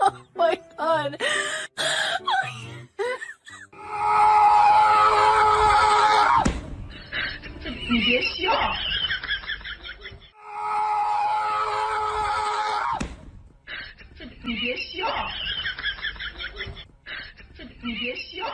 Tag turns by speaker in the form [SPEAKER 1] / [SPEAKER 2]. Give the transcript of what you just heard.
[SPEAKER 1] oh my god. 你别笑。这你别笑。这你别笑。